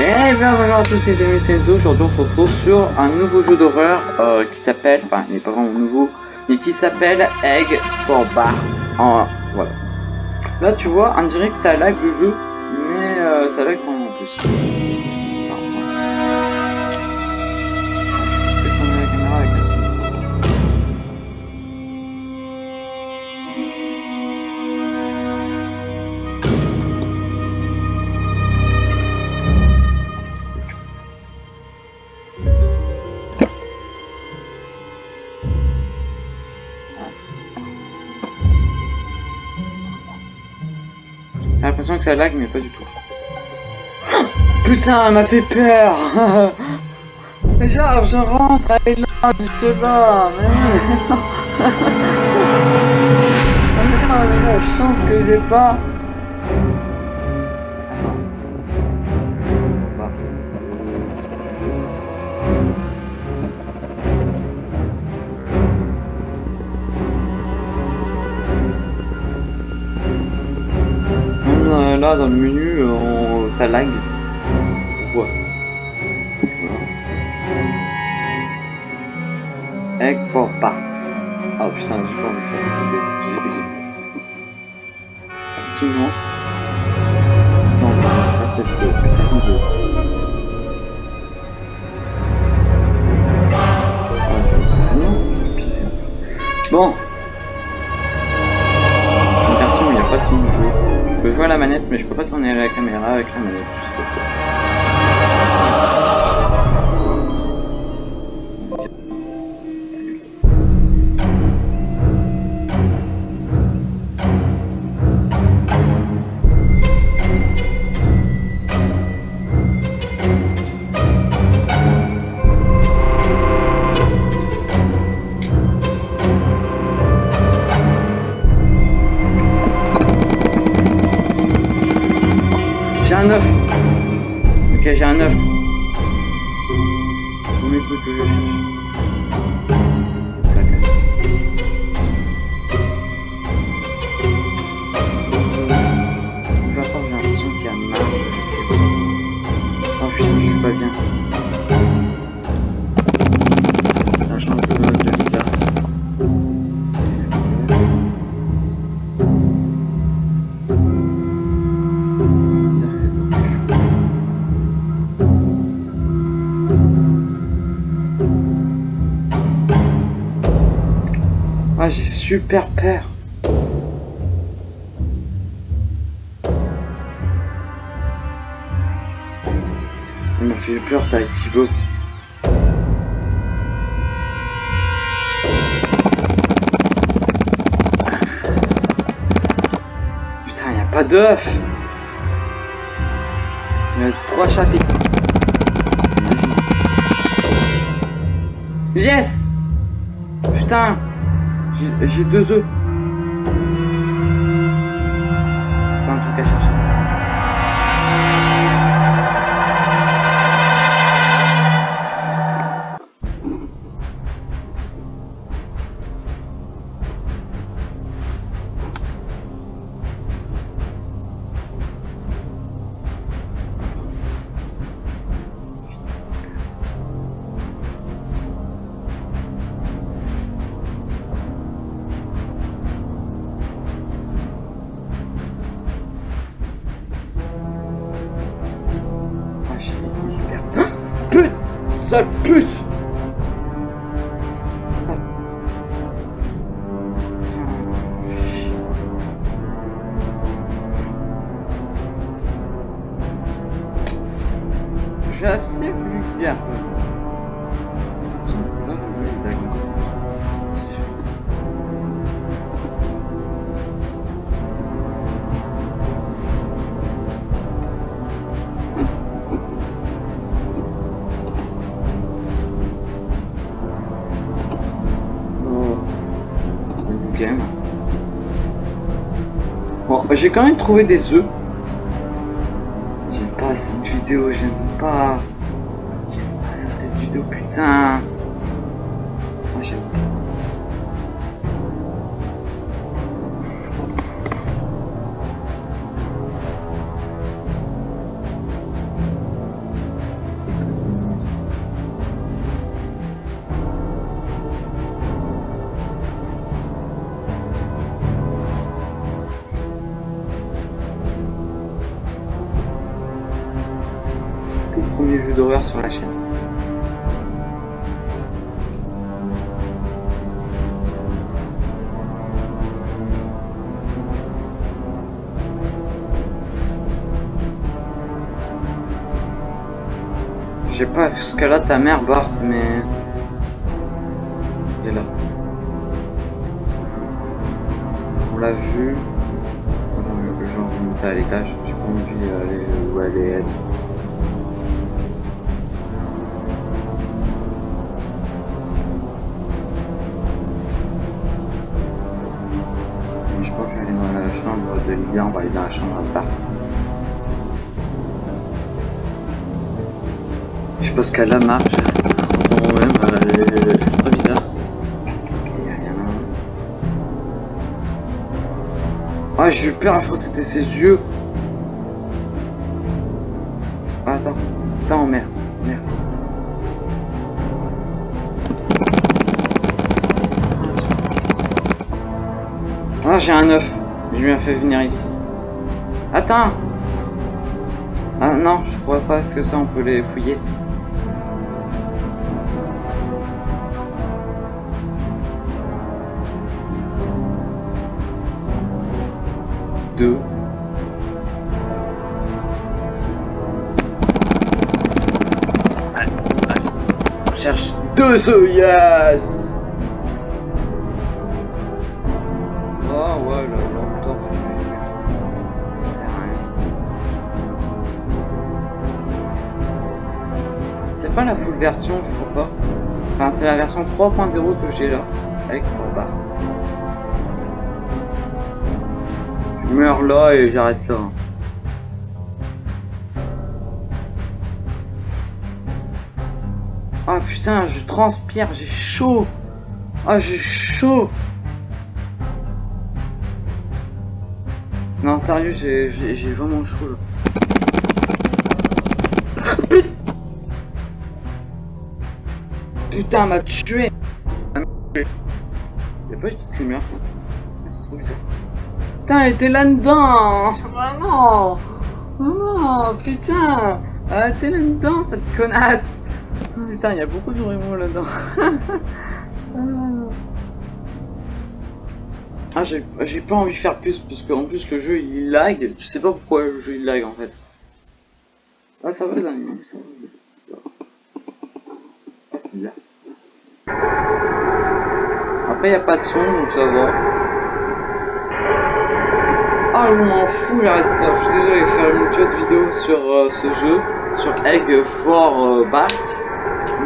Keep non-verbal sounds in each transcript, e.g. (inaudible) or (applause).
Et bien bonjour à tous les amis Senzo, aujourd'hui on se retrouve sur un nouveau jeu d'horreur euh, qui s'appelle, enfin il n'est pas vraiment nouveau, mais qui s'appelle Egg for Bart. En, voilà. Là tu vois, on dirait que ça lag le jeu, mais euh, ça lag vraiment en plus. L'impression que ça lag, mais pas du tout. Putain, elle m'a fait peur (laughs) Genre, je rentre, elle est là, juste là, mais oui. Mais (laughs) la chance que j'ai pas là dans le menu, euh, on... ça lag. Ouais. Voilà. For part. Ah putain, j'ai pas envie de. Non, faire cette euh, putain vidéo. À la manette, mais je peux pas tourner la caméra avec la manette. Un œuf. Ok, j'ai un œuf. On m'écoute, je le cherche. Je vais pas, j'ai l'impression qu'il y a marre. Oh putain, je suis pas bien. Ah, j'ai super peur. Il m'a fait peur, t'as Thibaut. Putain, y a pas d'œuf. Il y a trois chapitres. Yes Putain J'ai- deux œufs. Sale pute suis assez vulgaire. J'ai quand même trouvé des œufs. J'aime pas cette vidéo, j'aime pas. J'aime pas cette vidéo, putain. Moi, j'aime. D'horreur sur la chaîne. Je sais pas ce qu'elle a ta mère, Bart, mais... Elle est là. On l'a vu. Attends, je vais remonter à l'étage. J'ai pas envie d'aller où elle est. de on va aller dans la chambre à part. Je sais pas ce qu'elle a marche. En moment même, très bizarre. Ah, j'ai eu peur, je crois que c'était ses yeux. Ah, attends, attends, merde, merde. Ah, j'ai un œuf. Je lui ai fait venir ici. Attends Ah non, je crois pas que ça on peut les fouiller. Deux. On cherche deux œufs, yes Pas la full version, je crois pas. Enfin, c'est la version 3.0 que j'ai là, avec Bart. Je meurs là et j'arrête là. Ah putain, je transpire, j'ai chaud. Ah, j'ai chaud. Non, sérieux, j'ai vraiment chaud là. Putain, elle m'a tué. Y'a pas eu de screamer. C'est trop bizarre. Putain, elle était là-dedans. Ah non. Oh non, putain. Elle était là-dedans, cette connasse. Putain, il y a beaucoup de rumeurs là-dedans. (laughs) Ah, j'ai j'ai pas envie de faire plus parce qu'en plus le jeu il lag. Je sais pas pourquoi le jeu il lag en fait. Ah, ça va, les amis. ça va. Là. Après, y a pas de son donc ça va. Ah, je m'en fous, j'arrête. Je suis désolé de faire une autre vidéo sur euh, ce jeu, sur Egg for euh, Bart.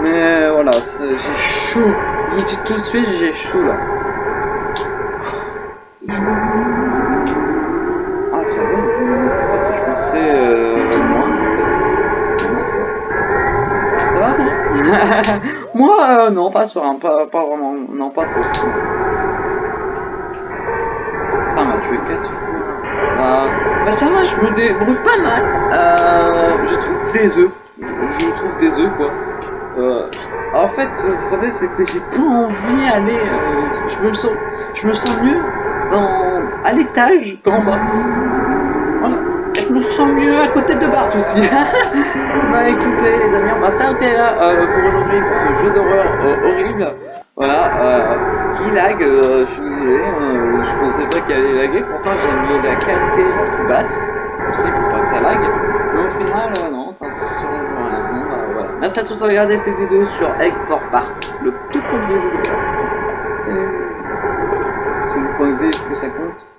Mais voilà, j'ai chaud. J'ai dit tout de suite, j'ai chaud là. Ah, ça va. Je pensais euh. Ça va, non (laughs) Moi, euh, non, pas sur un, pas, pas vraiment, non, pas trop. Ah, m'a tué 4 fois. Euh, bah ça va, je me débrouille pas mal. Euh, je trouve des œufs. Je trouve des œufs, quoi. Euh, en fait, le problème, c'est que j'ai pas envie d'aller... Je, me sens, je me sens mieux dans, à l'étage qu'en bas. Me sens mieux à côté de Bart aussi. (laughs) bah écoutez les amis, on va s'arrêter là euh, pour aujourd'hui pour ce jeu d'horreur euh, horrible. Voilà, euh, qui lag, je suis désolé, je pensais pas qu'il allait laguer, pourtant j'ai mis la qualité la plus basse aussi pour pas que ça lag. Mais au final, non, ça se bah, voilà. Merci à tous d'avoir regardé cette vidéo sur Egg for Bart, le tout premier jeu de carte. Si vous pointez, est-ce que ça compte